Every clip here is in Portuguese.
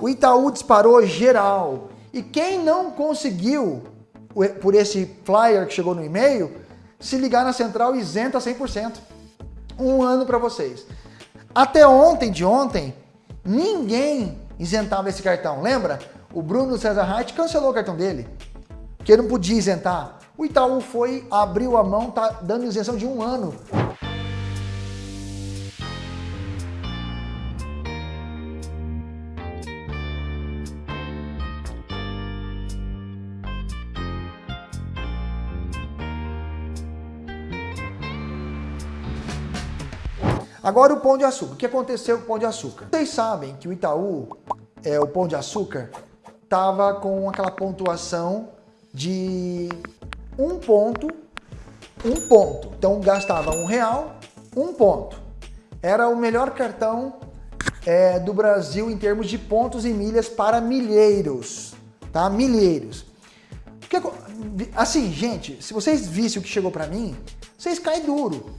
O Itaú disparou geral. E quem não conseguiu, por esse flyer que chegou no e-mail, se ligar na central isenta 100%. Um ano para vocês. Até ontem de ontem, ninguém isentava esse cartão. Lembra? O Bruno César Hart cancelou o cartão dele, porque ele não podia isentar. O Itaú foi, abriu a mão, tá dando isenção de um ano. Agora o Pão de Açúcar. O que aconteceu com o Pão de Açúcar? Vocês sabem que o Itaú, é, o Pão de Açúcar, estava com aquela pontuação de um ponto, um ponto. Então gastava um real, um ponto. Era o melhor cartão é, do Brasil em termos de pontos e milhas para milheiros, tá? Milheiros. Assim, gente, se vocês vissem o que chegou para mim, vocês caem duro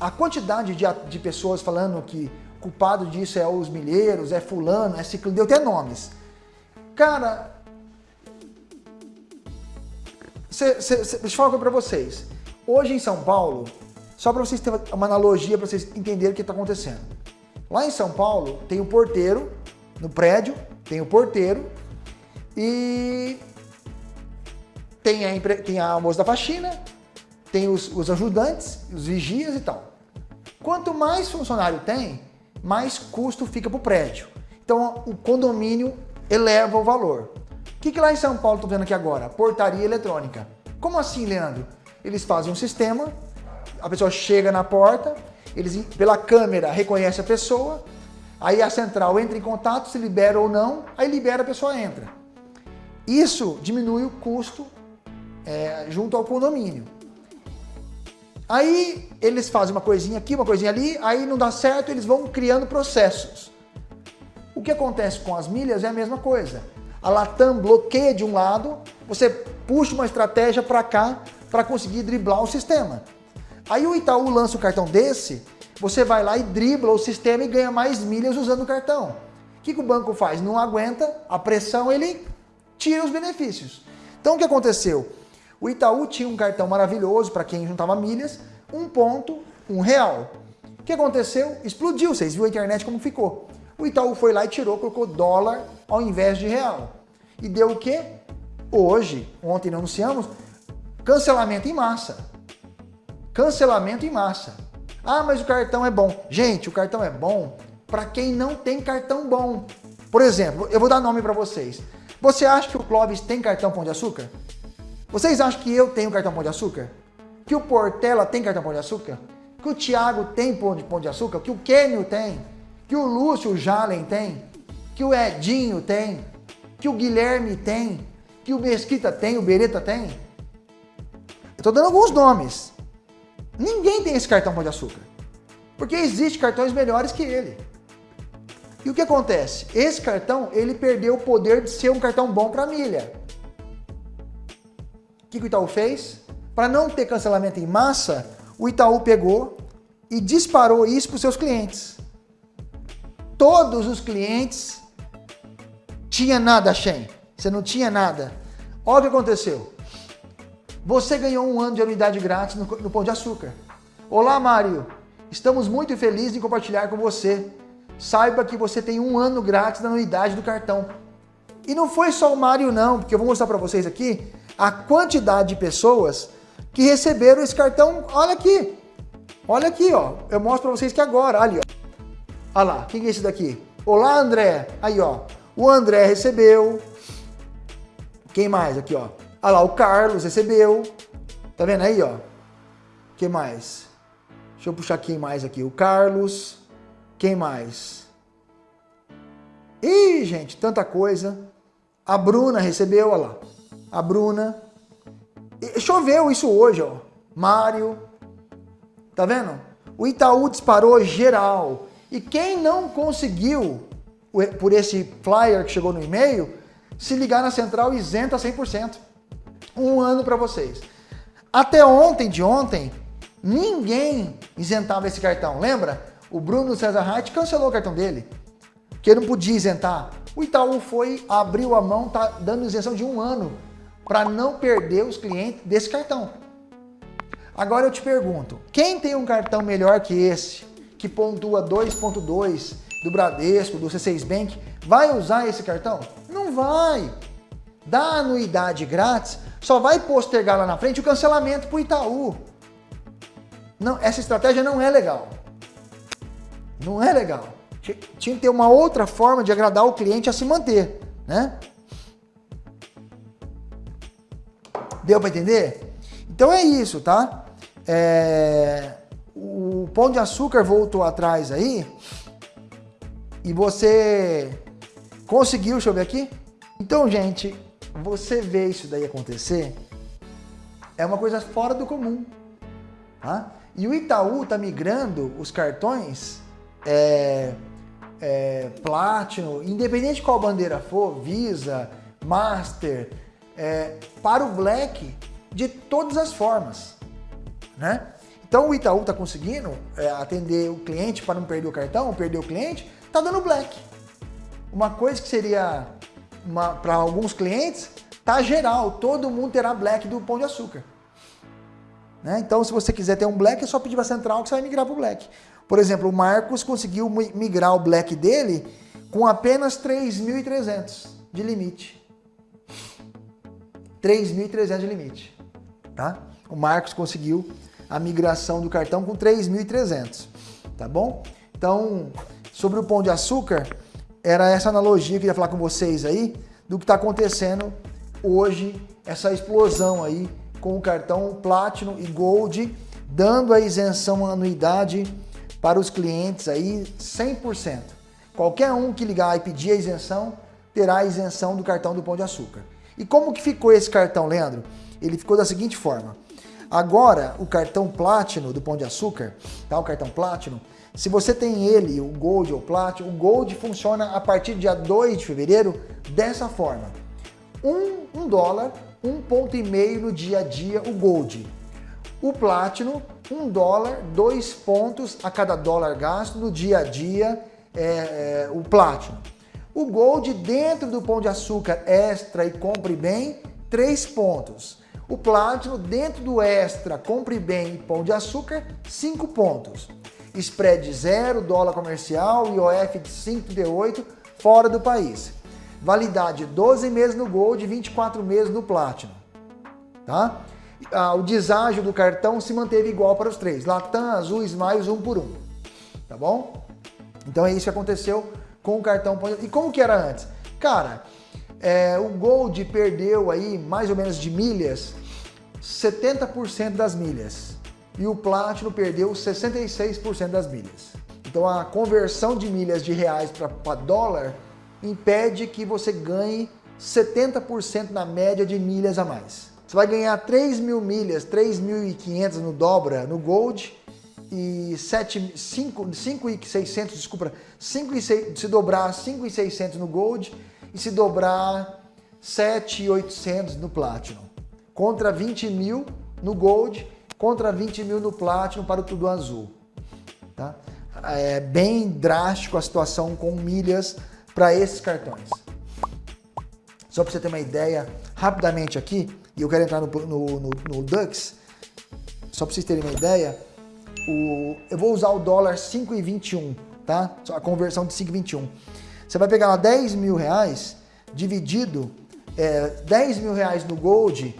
a quantidade de, de pessoas falando que culpado disso é os milheiros, é fulano, é ciclo, deu até nomes. Cara, cê, cê, cê, deixa eu falar uma coisa pra vocês. Hoje em São Paulo, só para vocês terem uma analogia, para vocês entenderem o que está acontecendo. Lá em São Paulo, tem o porteiro, no prédio, tem o porteiro, e tem a, tem a moça da faxina, tem os, os ajudantes, os vigias e tal. Quanto mais funcionário tem, mais custo fica para o prédio. Então o condomínio eleva o valor. O que, que lá em São Paulo estou vendo aqui agora? Portaria eletrônica. Como assim, Leandro? Eles fazem um sistema, a pessoa chega na porta, eles pela câmera reconhece a pessoa, aí a central entra em contato, se libera ou não, aí libera a pessoa entra. Isso diminui o custo é, junto ao condomínio. Aí eles fazem uma coisinha aqui, uma coisinha ali, aí não dá certo, eles vão criando processos. O que acontece com as milhas é a mesma coisa. A Latam bloqueia de um lado, você puxa uma estratégia para cá para conseguir driblar o sistema. Aí o Itaú lança um cartão desse, você vai lá e dribla o sistema e ganha mais milhas usando o cartão. O que, que o banco faz? Não aguenta a pressão, ele tira os benefícios. Então o que aconteceu? O Itaú tinha um cartão maravilhoso para quem juntava milhas, um ponto, um real. O que aconteceu? Explodiu, vocês viram a internet como ficou. O Itaú foi lá e tirou, colocou dólar ao invés de real. E deu o quê? Hoje, ontem não anunciamos, cancelamento em massa. Cancelamento em massa. Ah, mas o cartão é bom. Gente, o cartão é bom para quem não tem cartão bom. Por exemplo, eu vou dar nome para vocês. Você acha que o Clóvis tem cartão Pão de Açúcar? Vocês acham que eu tenho cartão Pão de Açúcar? Que o Portela tem cartão Pão de Açúcar? Que o Thiago tem pão de, pão de açúcar? Que o Kenio tem? Que o Lúcio Jalen tem? Que o Edinho tem? Que o Guilherme tem? Que o Mesquita tem? O Beretta tem? Eu tô dando alguns nomes. Ninguém tem esse cartão Pão de Açúcar. Porque existem cartões melhores que ele. E o que acontece? Esse cartão, ele perdeu o poder de ser um cartão bom para milha que, que o Itaú fez? Para não ter cancelamento em massa, o Itaú pegou e disparou isso para os seus clientes. Todos os clientes tinha nada, Shen. Você não tinha nada. Olha o que aconteceu. Você ganhou um ano de anuidade grátis no, no Pão de Açúcar. Olá, Mário. Estamos muito felizes em compartilhar com você. Saiba que você tem um ano grátis na anuidade do cartão. E não foi só o Mário não, porque eu vou mostrar para vocês aqui a quantidade de pessoas que receberam esse cartão. Olha aqui, olha aqui, ó. Eu mostro para vocês que agora, ali, ó. Olha lá, quem é esse daqui? Olá, André. Aí, ó. O André recebeu. Quem mais aqui, ó? Olha lá, o Carlos recebeu. Tá vendo aí, ó? Quem mais? Deixa eu puxar quem mais aqui. O Carlos. Quem mais? Ih, gente, tanta coisa. A Bruna recebeu, olha lá a Bruna. E choveu isso hoje, ó. Mário. Tá vendo? O Itaú disparou geral. E quem não conseguiu, por esse flyer que chegou no e-mail, se ligar na central isenta 100%. Um ano para vocês. Até ontem de ontem, ninguém isentava esse cartão. Lembra? O Bruno César Hart cancelou o cartão dele. porque não podia isentar. O Itaú foi, abriu a mão, tá dando isenção de um ano para não perder os clientes desse cartão. Agora eu te pergunto, quem tem um cartão melhor que esse, que pontua 2.2 do Bradesco, do C6 Bank, vai usar esse cartão? Não vai. Dá anuidade grátis, só vai postergar lá na frente o cancelamento para o Itaú. Não, essa estratégia não é legal. Não é legal. Tinha que ter uma outra forma de agradar o cliente a se manter, né? Deu para entender? Então é isso, tá? É... O Pão de Açúcar voltou atrás aí e você conseguiu, deixa eu ver aqui. Então, gente, você vê isso daí acontecer, é uma coisa fora do comum, tá? E o Itaú tá migrando os cartões é, é, Platinum, independente de qual bandeira for, Visa, Master, é, para o Black de todas as formas, né? Então o Itaú está conseguindo é, atender o cliente para não perder o cartão, perder o cliente, está dando Black. Uma coisa que seria para alguns clientes, tá geral, todo mundo terá Black do Pão de Açúcar. Né? Então se você quiser ter um Black, é só pedir para a Central que você vai migrar para o Black. Por exemplo, o Marcos conseguiu migrar o Black dele com apenas 3.300 de limite. 3.300 de limite, tá? O Marcos conseguiu a migração do cartão com 3.300, tá bom? Então, sobre o Pão de Açúcar, era essa analogia que eu ia falar com vocês aí, do que está acontecendo hoje, essa explosão aí com o cartão Platinum e Gold, dando a isenção anuidade para os clientes aí 100%. Qualquer um que ligar e pedir a isenção, terá a isenção do cartão do Pão de Açúcar. E como que ficou esse cartão, Leandro? Ele ficou da seguinte forma. Agora, o cartão Platinum do Pão de Açúcar, tá? o cartão Platinum, se você tem ele, o Gold ou Platinum, o Gold funciona a partir do dia 2 de fevereiro dessa forma. Um, um dólar, um ponto e meio no dia a dia o Gold. O Platinum, um dólar, dois pontos a cada dólar gasto no dia a dia, é, é, o Platinum. O Gold dentro do Pão de Açúcar Extra e Compre Bem, três pontos. O Platinum dentro do Extra, Compre Bem e Pão de Açúcar, cinco pontos. Spread zero, dólar comercial, IOF de 5,8 fora do país. Validade 12 meses no Gold e 24 meses no Platinum. Tá? ah, o deságio do cartão se manteve igual para os três. Latam, Azul, Smiles, um por um. Tá bom? Então é isso que aconteceu com o cartão. E como que era antes? Cara, é, o Gold perdeu aí mais ou menos de milhas 70% das milhas. E o Platinum perdeu 66% das milhas. Então a conversão de milhas de reais para dólar impede que você ganhe 70% na média de milhas a mais. Você vai ganhar 3 mil milhas, 3.500 no dobra no Gold e 5.600, desculpa, 5 e 6, se dobrar 5.600 no Gold e se dobrar 7.800 no Platinum. Contra 20 mil no Gold, contra 20 mil no Platinum para o Tudo Azul. Tá? É bem drástico a situação com milhas para esses cartões. Só para você ter uma ideia, rapidamente aqui, e eu quero entrar no, no, no, no Dux, só para vocês terem uma ideia, o, eu vou usar o dólar 5,21, tá? A conversão de 5,21. Você vai pegar lá 10 mil reais, dividido, é, 10 mil reais no Gold,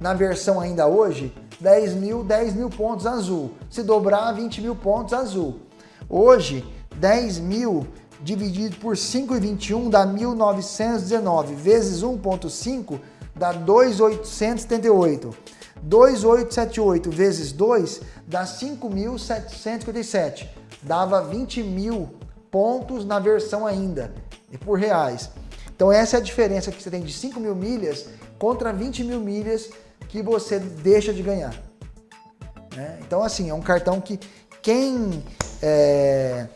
na versão ainda hoje, 10 mil, 10 mil pontos azul. Se dobrar, 20 mil pontos azul. Hoje, 10 mil dividido por 5,21 dá 1.919, vezes 1,5 dá 2.878. 2.878 vezes 2 dá 5.757. Dava 20 mil pontos na versão ainda, e por reais. Então essa é a diferença que você tem de 5 mil milhas contra 20 mil milhas que você deixa de ganhar. Né? Então assim, é um cartão que quem é,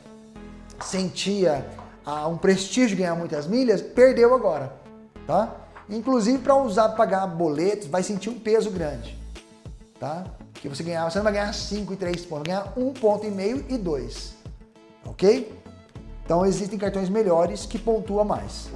sentia ah, um prestígio ganhar muitas milhas, perdeu agora. Tá? Inclusive para usar para pagar boletos, vai sentir um peso grande. Tá? Que você ganhar, você não vai ganhar 5 e 3 pontos, vai ganhar 1 ponto e meio e 2. Ok? Então existem cartões melhores que pontuam mais.